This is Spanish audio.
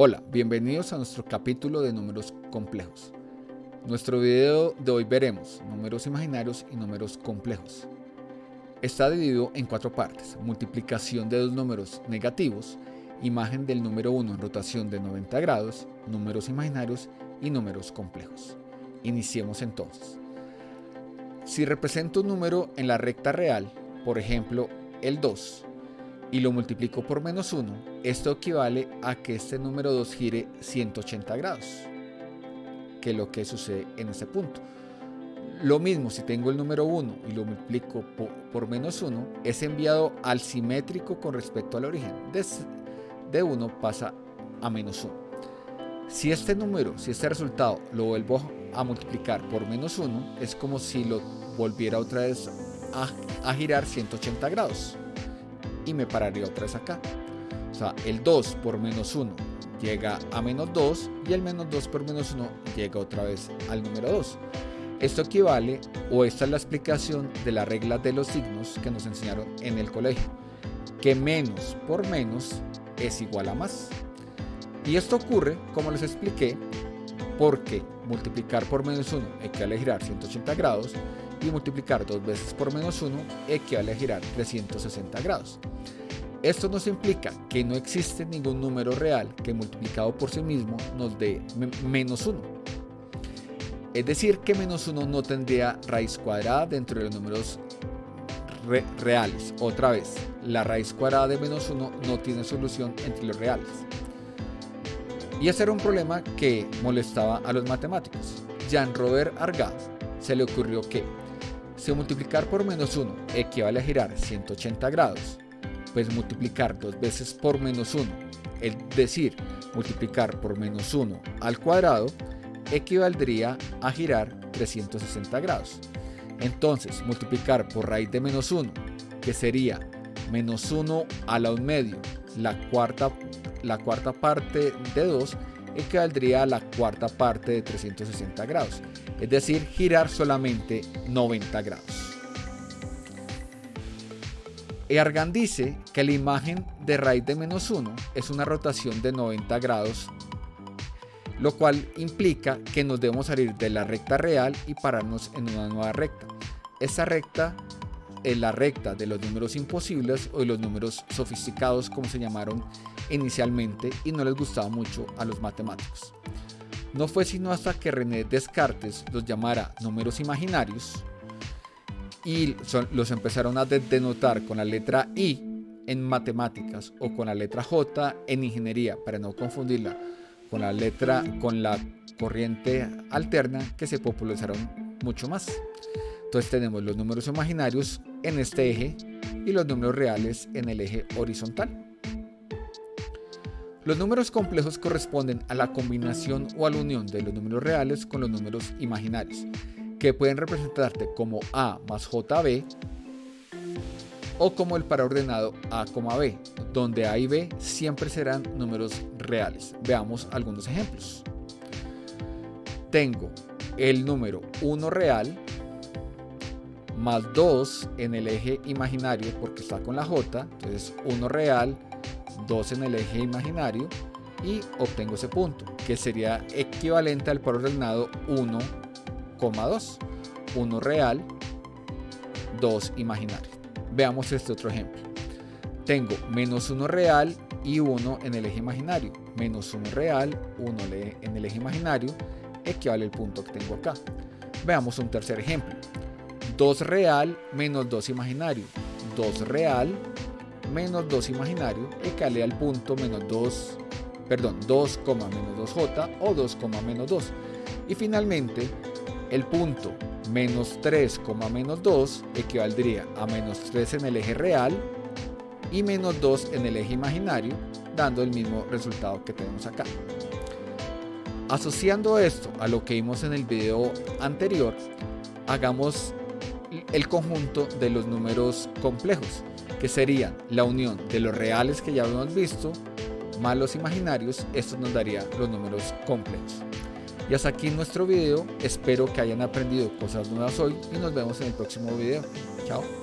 Hola, bienvenidos a nuestro capítulo de números complejos. Nuestro video de hoy veremos números imaginarios y números complejos. Está dividido en cuatro partes, multiplicación de dos números negativos, imagen del número 1 en rotación de 90 grados, números imaginarios y números complejos. Iniciemos entonces. Si represento un número en la recta real, por ejemplo el 2, y lo multiplico por menos 1, esto equivale a que este número 2 gire 180 grados, que es lo que sucede en este punto. Lo mismo si tengo el número 1 y lo multiplico por, menos 1, es enviado al simétrico con respecto al origen. De, de 1 pasa a menos 1. Si este número, si este resultado lo vuelvo a multiplicar por menos 1, es como si lo volviera otra vez a, a girar 180 grados y me pararía otra vez acá. O sea, el 2 por menos 1 llega a menos 2 y el menos 2 por menos 1 llega otra vez al número 2. Esto equivale, o esta es la explicación de la regla de los signos que nos enseñaron en el colegio, que menos por menos es igual a más. Y esto ocurre, como les expliqué, porque multiplicar por menos 1 equivale a girar 180 grados y multiplicar dos veces por menos 1 equivale a girar 360 grados. Esto nos implica que no existe ningún número real que multiplicado por sí mismo nos dé menos 1. Es decir que menos 1 no tendría raíz cuadrada dentro de los números reales. Otra vez, la raíz cuadrada de menos 1 no tiene solución entre los reales. Y ese era un problema que molestaba a los matemáticos. Jean-Robert Argand se le ocurrió que si multiplicar por menos 1 equivale a girar 180 grados, pues multiplicar dos veces por menos 1, es decir, multiplicar por menos 1 al cuadrado, equivaldría a girar 360 grados. Entonces, multiplicar por raíz de menos 1, que sería menos 1 a la 1 medio, la cuarta, la cuarta parte de 2, equivaldría a la cuarta parte de 360 grados es decir, girar solamente 90 grados. Argan dice que la imagen de raíz de menos 1 es una rotación de 90 grados, lo cual implica que nos debemos salir de la recta real y pararnos en una nueva recta. Esa recta es la recta de los números imposibles o de los números sofisticados como se llamaron inicialmente y no les gustaba mucho a los matemáticos. No fue sino hasta que René Descartes los llamara números imaginarios y los empezaron a denotar con la letra I en matemáticas o con la letra J en ingeniería para no confundirla con la letra con la corriente alterna que se popularizaron mucho más. Entonces tenemos los números imaginarios en este eje y los números reales en el eje horizontal. Los números complejos corresponden a la combinación o a la unión de los números reales con los números imaginarios, que pueden representarte como A más JB o como el paraordenado A, B, donde A y B siempre serán números reales. Veamos algunos ejemplos. Tengo el número 1 real más 2 en el eje imaginario porque está con la J, entonces 1 real 2 en el eje imaginario y obtengo ese punto, que sería equivalente al par ordenado 1,2. 1 real, 2 imaginario. Veamos este otro ejemplo. Tengo menos 1 real y 1 en el eje imaginario. Menos 1 real, 1 en el eje imaginario, equivale al punto que tengo acá. Veamos un tercer ejemplo. 2 real menos 2 imaginario. 2 real menos 2 imaginario equivale al punto menos 2, perdón, 2, menos 2j o 2, menos 2. Y finalmente, el punto menos 3, menos 2 equivaldría a menos 3 en el eje real y menos 2 en el eje imaginario, dando el mismo resultado que tenemos acá. Asociando esto a lo que vimos en el video anterior, hagamos el conjunto de los números complejos que serían la unión de los reales que ya hemos visto más los imaginarios, esto nos daría los números complejos. Y hasta aquí nuestro video, espero que hayan aprendido cosas nuevas hoy y nos vemos en el próximo video. Chao.